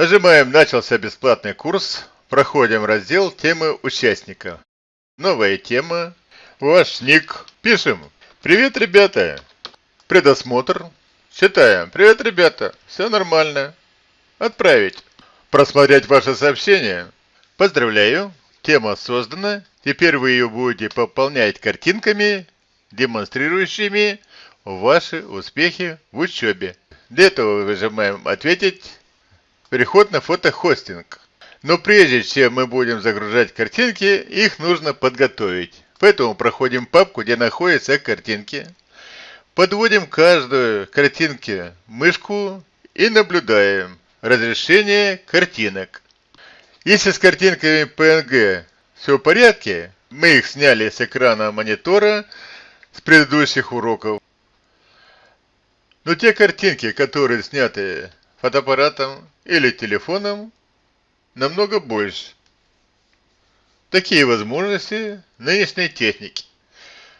Нажимаем «Начался бесплатный курс». Проходим раздел «Темы участника». Новая тема. Ваш ник. Пишем. Привет, ребята. Предосмотр. Читаем. Привет, ребята. Все нормально. Отправить. Просмотреть ваше сообщение. Поздравляю. Тема создана. Теперь вы ее будете пополнять картинками, демонстрирующими ваши успехи в учебе. Для этого выжимаем «Ответить». Переход на фотохостинг. Но прежде чем мы будем загружать картинки, их нужно подготовить. Поэтому проходим папку, где находятся картинки. Подводим каждую картинке мышку и наблюдаем разрешение картинок. Если с картинками PNG все в порядке, мы их сняли с экрана монитора с предыдущих уроков. Но те картинки, которые сняты фотоаппаратом или телефоном, намного больше. Такие возможности нынешней техники.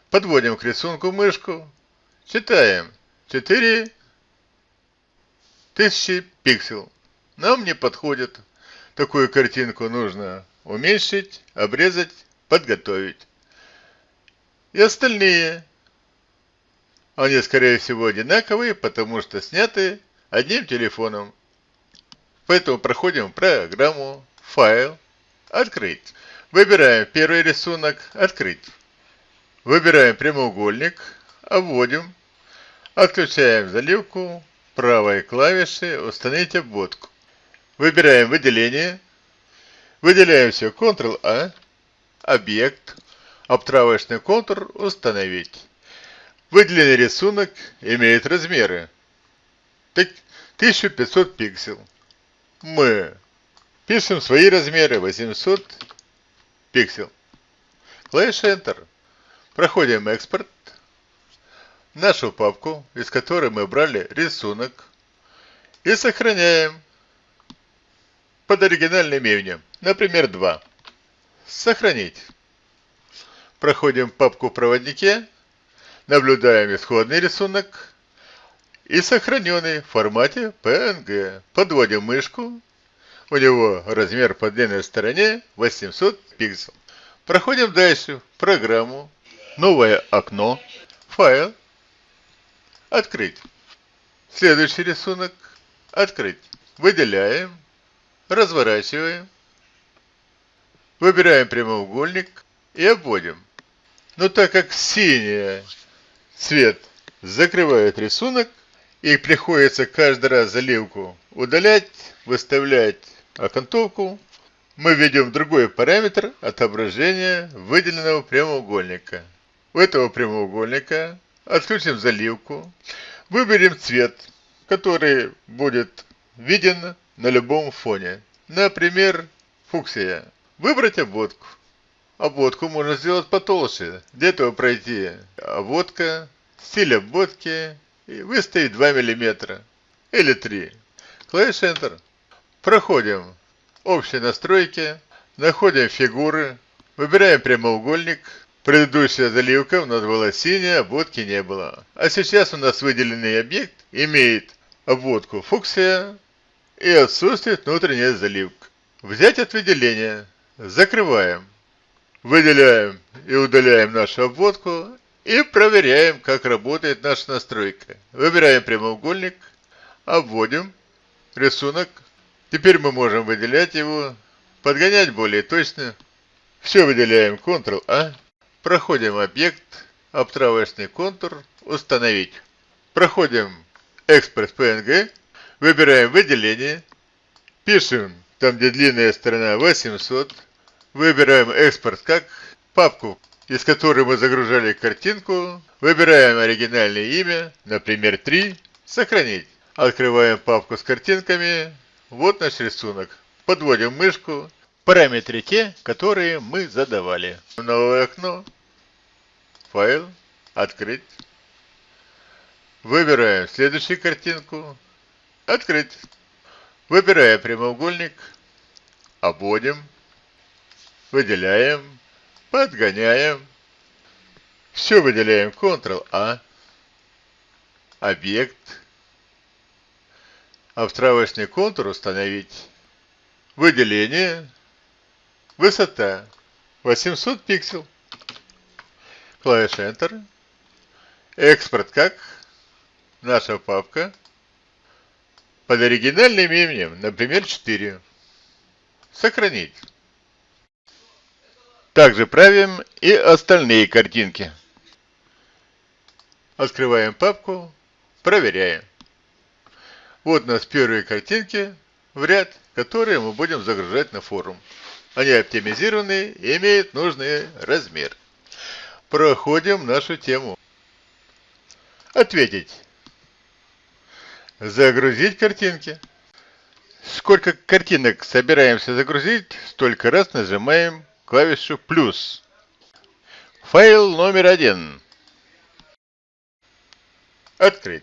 Подводим к рисунку мышку, читаем 4000 пиксел. Нам не подходит. Такую картинку нужно уменьшить, обрезать, подготовить. И остальные, они скорее всего одинаковые, потому что сняты одним телефоном. Поэтому проходим программу «Файл», «Открыть». Выбираем первый рисунок «Открыть». Выбираем прямоугольник, обводим, отключаем заливку, правой клавишей «Установить обводку». Выбираем выделение, выделяем все Ctrl-A, объект, обтравочный контур «Установить». Выделенный рисунок имеет размеры 1500 пиксел мы пишем свои размеры 800 пиксел. Клавиша Enter. Проходим экспорт. Нашу папку, из которой мы брали рисунок. И сохраняем под оригинальным именем. Например, 2. Сохранить. Проходим папку в проводнике. Наблюдаем исходный рисунок и сохраненный в формате PNG. Подводим мышку. У него размер по длинной стороне 800 пикселей. Проходим дальше. Программу. Новое окно. Файл. Открыть. Следующий рисунок. Открыть. Выделяем. Разворачиваем. Выбираем прямоугольник и обводим. Но так как синий цвет закрывает рисунок, и приходится каждый раз заливку удалять, выставлять окантовку. Мы введем другой параметр отображения выделенного прямоугольника. У этого прямоугольника отключим заливку, выберем цвет, который будет виден на любом фоне. Например, фуксия. Выбрать обводку. Обводку можно сделать потолще. Для этого пройти обводка, стиль обводки и выставить 2 мм или 3. Клавиша Enter. Проходим общие настройки, находим фигуры, выбираем прямоугольник. Предыдущая заливка у нас была синяя, обводки не было. А сейчас у нас выделенный объект имеет обводку фуксия и отсутствует внутренняя заливка. Взять от выделения. Закрываем. Выделяем и удаляем нашу обводку и проверяем, как работает наша настройка. Выбираем прямоугольник, обводим рисунок. Теперь мы можем выделять его, подгонять более точно. Все выделяем Ctrl-A. Проходим объект, обтравочный контур, установить. Проходим экспорт PNG, выбираем выделение, пишем там, где длинная сторона 800, выбираем экспорт как папку из которой мы загружали картинку, выбираем оригинальное имя, например, 3, сохранить. Открываем папку с картинками, вот наш рисунок. Подводим мышку, параметры те, которые мы задавали. Новое окно, файл, открыть. Выбираем следующую картинку, открыть. Выбираем прямоугольник, обводим, выделяем, Подгоняем. Все выделяем Ctrl-A. Объект. Обстравочный контур установить. Выделение. Высота 800 пиксел. Клавиша Enter. Экспорт как? Наша папка. Под оригинальным именем, например, 4. Сохранить. Также правим и остальные картинки. Открываем папку, проверяем. Вот у нас первые картинки в ряд, которые мы будем загружать на форум. Они оптимизированы и имеют нужный размер. Проходим нашу тему. Ответить. Загрузить картинки. Сколько картинок собираемся загрузить, столько раз нажимаем клавишу плюс. Файл номер один. Открыть.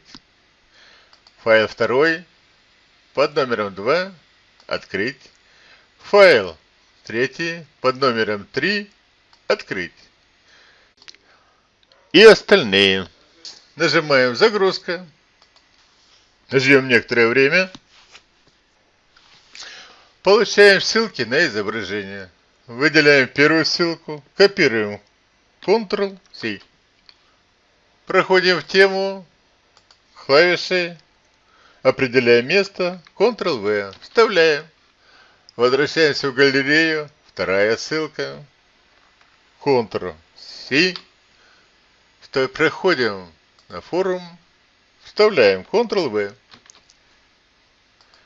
Файл второй под номером 2. Открыть. Файл третий под номером 3. Открыть. И остальные. Нажимаем загрузка. Ждем некоторое время. Получаем ссылки на изображение. Выделяем первую ссылку, копируем Ctrl-C. Проходим в тему, клавишей, определяем место, Ctrl-V, вставляем. Возвращаемся в галерею, вторая ссылка, Ctrl-C. Проходим на форум, вставляем Ctrl-V.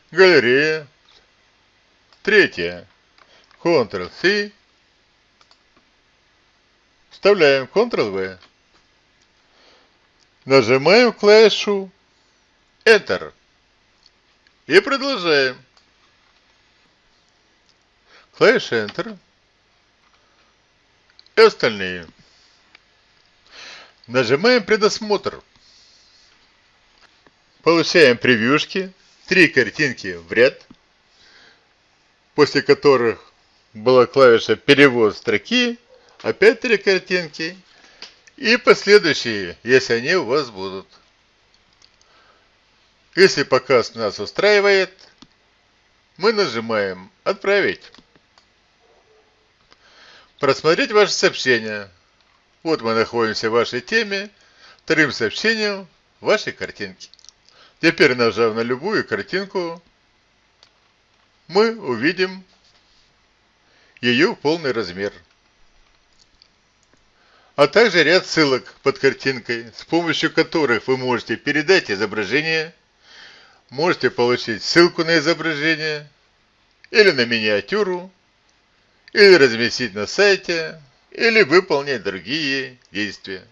Галерея, третья, Ctrl-C. Вставляем Ctrl-V. Нажимаем клавишу Enter. И продолжаем. Клавиша Enter. И остальные. Нажимаем предосмотр. Получаем превьюшки. Три картинки в ряд. После которых была клавиша перевод строки, опять три картинки и последующие, если они у вас будут. Если показ нас устраивает, мы нажимаем «Отправить». Просмотреть ваше сообщение. Вот мы находимся в вашей теме, вторым сообщением вашей картинки. Теперь нажав на любую картинку, мы увидим ее полный размер. А также ряд ссылок под картинкой, с помощью которых вы можете передать изображение, можете получить ссылку на изображение, или на миниатюру, или разместить на сайте, или выполнить другие действия.